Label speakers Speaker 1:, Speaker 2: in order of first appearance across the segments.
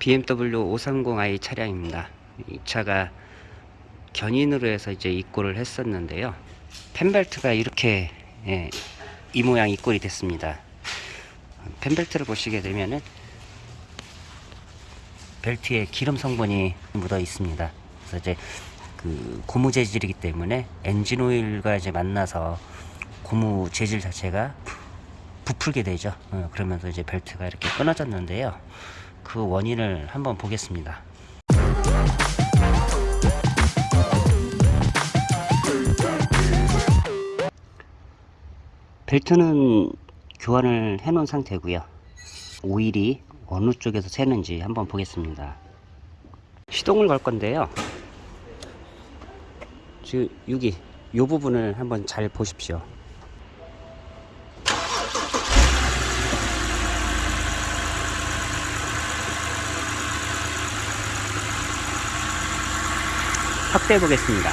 Speaker 1: BMW 530i 차량입니다. 이 차가 견인으로 해서 이제 입고를 했었는데요. 펜벨트가 이렇게 예, 이 모양 입골이 됐습니다. 펜벨트를 보시게 되면은 벨트에 기름 성분이 묻어 있습니다. 그래서 이제 그 고무 재질이기 때문에 엔진 오일과 이제 만나서 고무 재질 자체가 부풀게 되죠. 어, 그러면서 이제 벨트가 이렇게 끊어졌는데요. 그 원인을 한번 보겠습니다. 벨트는 교환을 해 놓은 상태고요. 오일이 어느 쪽에서 새는지 한번 보겠습니다. 시동을 걸 건데요. 지금 여기 이 부분을 한번 잘 보십시오. 확대해 보겠습니다.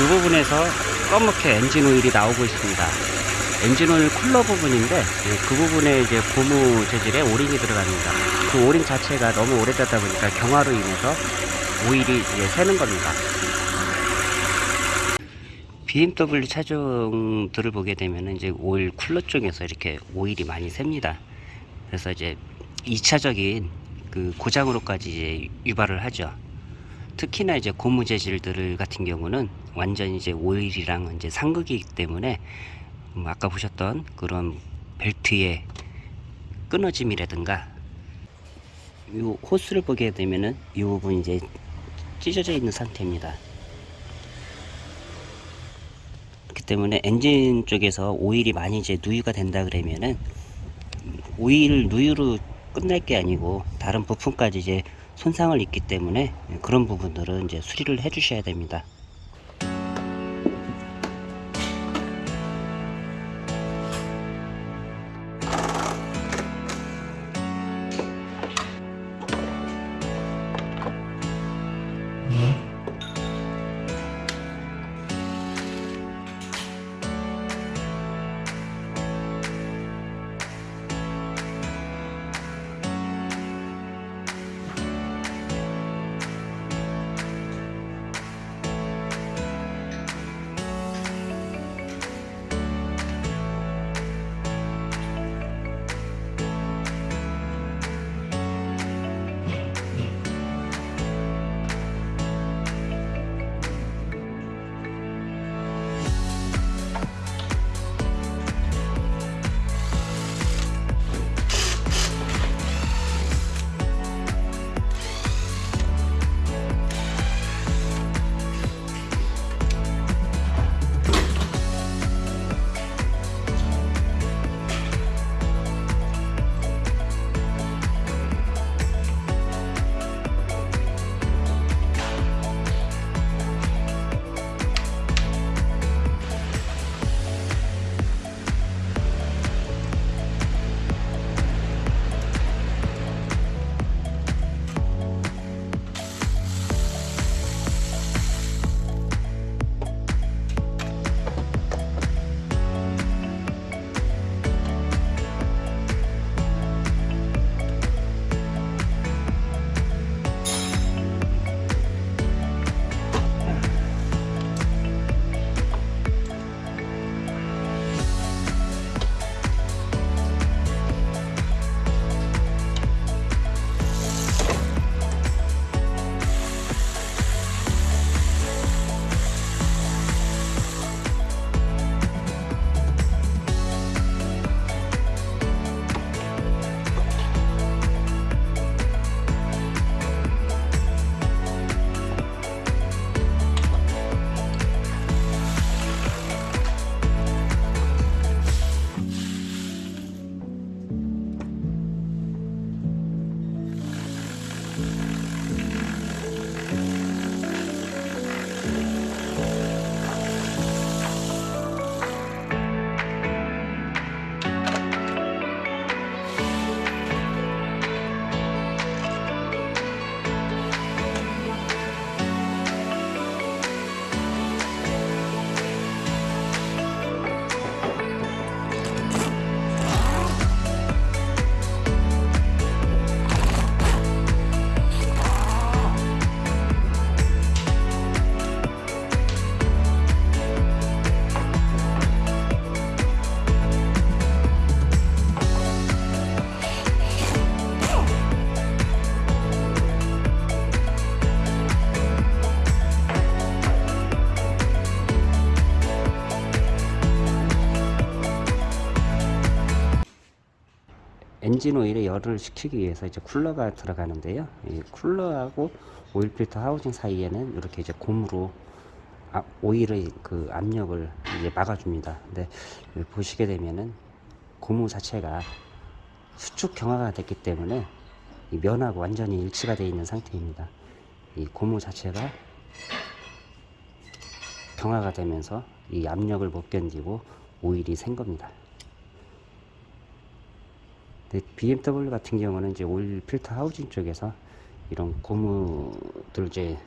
Speaker 1: 이 부분에서 검게 엔진 오일이 나오고 있습니다. 엔진 오일 쿨러 부분인데 예, 그 부분에 이제 고무 재질의 O-ring이 들어갑니다. 그 O-ring 자체가 너무 오래되다 보니까 경화로 인해서 오일이 이제 새는 겁니다. BMW 차종들을 보게 되면 이제 오일 쿨러 쪽에서 이렇게 오일이 많이 샙니다. 그래서 이제 2차적인 그 고장으로까지 이제 유발을 하죠. 특히나 이제 고무 재질들 같은 경우는 완전 이제 오일이랑 이제 상극이기 때문에 음, 아까 보셨던 그런 벨트의 끊어짐이라든가 이 호스를 보게 되면은 이 부분 이제 찢어져 있는 상태입니다. 그렇기 때문에 엔진 쪽에서 오일이 많이 이제 누유가 된다 그러면은 오일 누유로 끝날 게 아니고 다른 부품까지 이제 손상을 입기 때문에 그런 부분들은 이제 수리를 해 주셔야 됩니다. 엔진 오일에 열을 식히기 위해서 이제 쿨러가 들어가는데요. 이 쿨러하고 오일 필터 하우징 사이에는 이렇게 이제 고무로 아, 오일의 그 압력을 이제 막아줍니다. 근데 보시게 되면은 고무 자체가 수축 경화가 됐기 때문에 이 면하고 완전히 일치가 되어 있는 상태입니다. 이 고무 자체가 경화가 되면서 이 압력을 못 견디고 오일이 샌 겁니다. BMW 같은 경우는 이제 오일 필터 하우징 쪽에서 이런 고무들 이제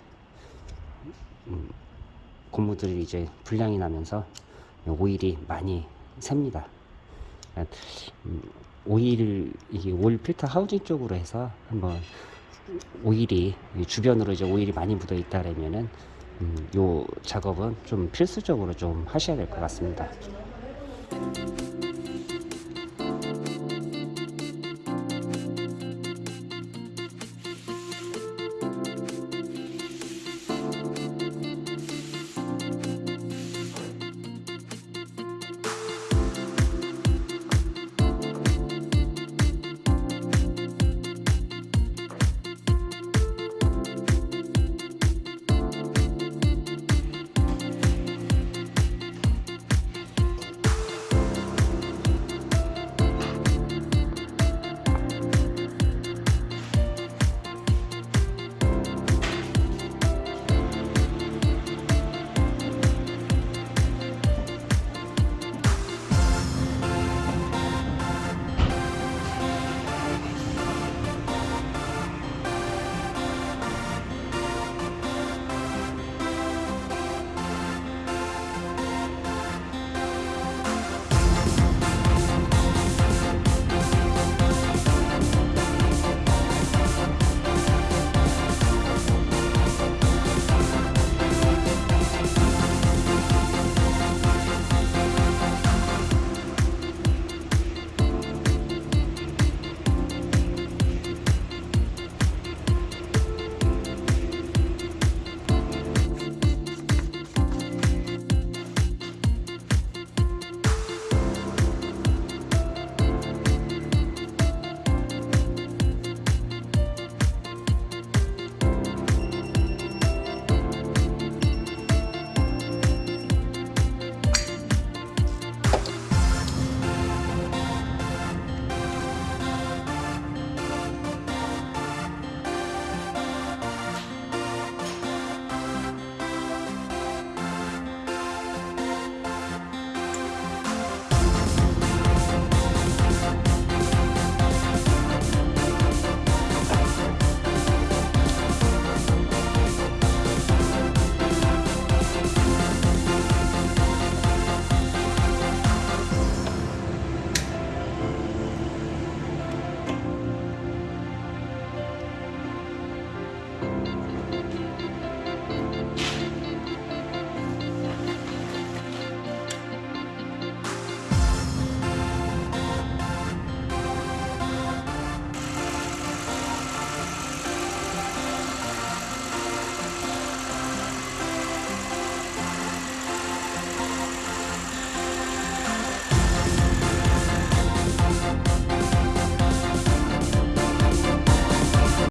Speaker 1: 음, 고무들이 이제 불량이 나면서 오일이 많이. 그러니까, 음, 오일 이게 오일 필터 하우징 쪽으로 해서 한번 오일이 이 주변으로 이제 오일이 많이 묻어 있다라면은 음, 요 작업은 좀 필수적으로 좀 하셔야 될 것 같습니다.